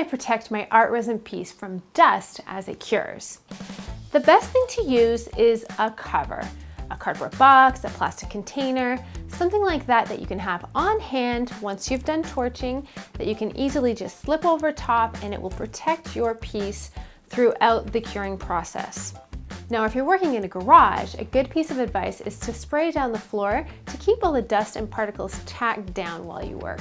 I protect my art resin piece from dust as it cures? The best thing to use is a cover, a cardboard box, a plastic container, something like that that you can have on hand once you've done torching that you can easily just slip over top and it will protect your piece throughout the curing process. Now, if you're working in a garage, a good piece of advice is to spray down the floor to keep all the dust and particles tacked down while you work.